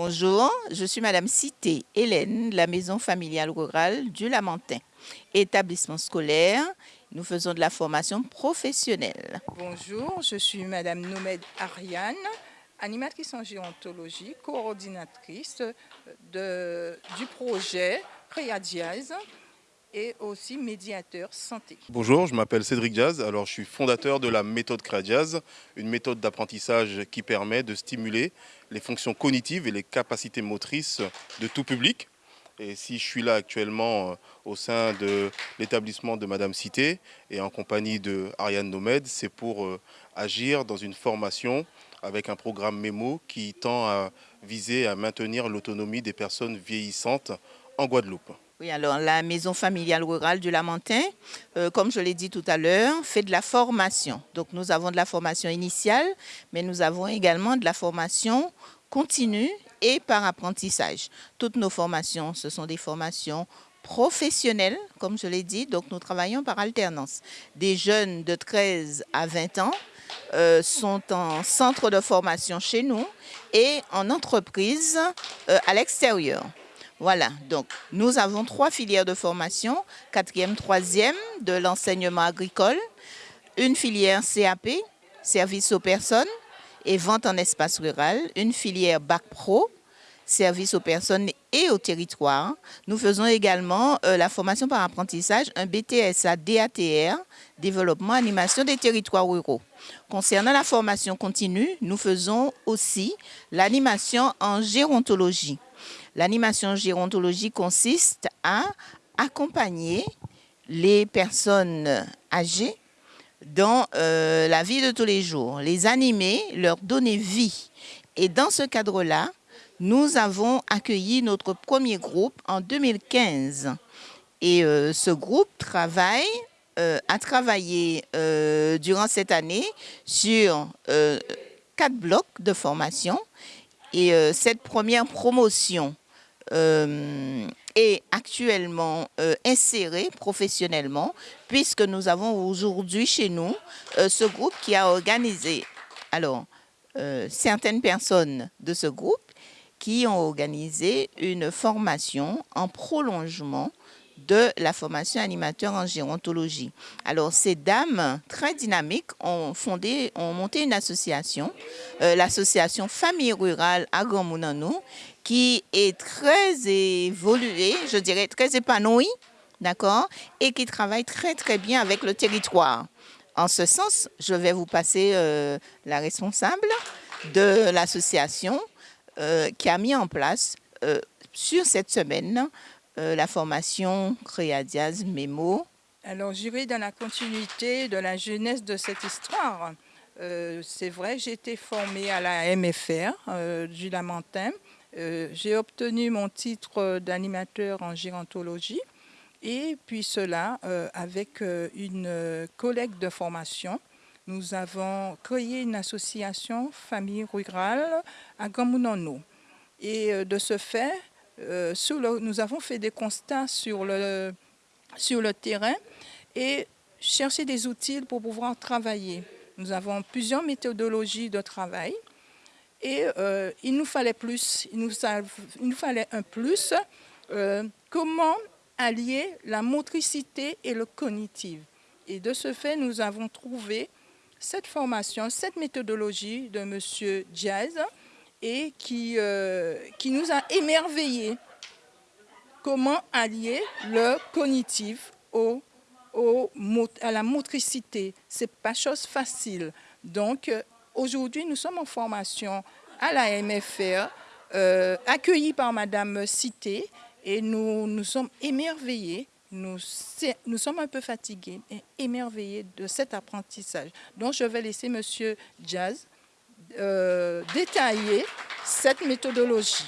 Bonjour, je suis Madame Cité Hélène la Maison familiale rurale du Lamentin. Établissement scolaire, nous faisons de la formation professionnelle. Bonjour, je suis Madame Nomède Ariane, animatrice en gérontologie, coordinatrice du projet Créadiaz et aussi médiateur santé. Bonjour, je m'appelle Cédric Diaz. Alors, je suis fondateur de la méthode Créadiaz, une méthode d'apprentissage qui permet de stimuler les fonctions cognitives et les capacités motrices de tout public. Et si je suis là actuellement euh, au sein de l'établissement de Madame Cité et en compagnie de Ariane Nomède, c'est pour euh, agir dans une formation avec un programme MEMO qui tend à viser à maintenir l'autonomie des personnes vieillissantes en Guadeloupe. Oui, alors la maison familiale rurale du Lamentin, euh, comme je l'ai dit tout à l'heure, fait de la formation. Donc nous avons de la formation initiale, mais nous avons également de la formation continue et par apprentissage. Toutes nos formations, ce sont des formations professionnelles, comme je l'ai dit, donc nous travaillons par alternance. Des jeunes de 13 à 20 ans euh, sont en centre de formation chez nous et en entreprise euh, à l'extérieur. Voilà, donc nous avons trois filières de formation, quatrième, troisième de l'enseignement agricole, une filière CAP, service aux personnes et vente en espace rural, une filière Bac Pro, service aux personnes et au territoire. Nous faisons également euh, la formation par apprentissage, un BTSA DATR, développement animation des territoires ruraux. Concernant la formation continue, nous faisons aussi l'animation en gérontologie. L'animation gérontologie consiste à accompagner les personnes âgées dans euh, la vie de tous les jours, les animer, leur donner vie. Et dans ce cadre-là, nous avons accueilli notre premier groupe en 2015. Et euh, ce groupe travaille, euh, a travaillé durant cette année sur quatre blocs de formation. Et cette première promotion est actuellement euh, inséré professionnellement puisque nous avons aujourd'hui chez nous euh, ce groupe qui a organisé alors certaines personnes de ce groupe qui ont organisé une formation en prolongement de la formation animateur en gérontologie. Alors, ces dames très dynamiques ont fondé, ont monté une association, l'association Famille Rurale à qui est très évolué, je dirais très épanoui, d'accord, et qui travaille très très bien avec le territoire. En ce sens, je vais vous passer euh, la responsable de l'association euh, qui a mis en place euh, sur cette semaine la formation Créadiaz Mémo. Alors j'irai dans la continuité de la jeunesse de cette histoire. C'est vrai, j'ai été formée à la MFR du Lamentin euh, j'ai obtenu mon titre d'animateur en gérontologie et puis cela euh, avec euh, une collègue de formation. Nous avons créé une association famille rurale à Gamunono. Et de ce fait, nous avons fait des constats sur le terrain et cherché des outils pour pouvoir travailler. Nous avons plusieurs méthodologies de travail et euh, il nous fallait plus, il nous, fallait un plus. Euh, comment allier la motricité et le cognitif Et de ce fait, nous avons trouvé cette formation, cette méthodologie de M. Diaz et qui, euh, qui nous a émerveillés. Comment allier le cognitif au, à la motricité Ce n'est pas chose facile. Donc, Aujourd'hui, nous sommes en formation à la MFR, euh, accueillis par Madame Cité, et nous nous sommes émerveillés, nous, nous sommes un peu fatigués, et émerveillés de cet apprentissage. Donc, je vais laisser Monsieur Jazz euh, détailler cette méthodologie.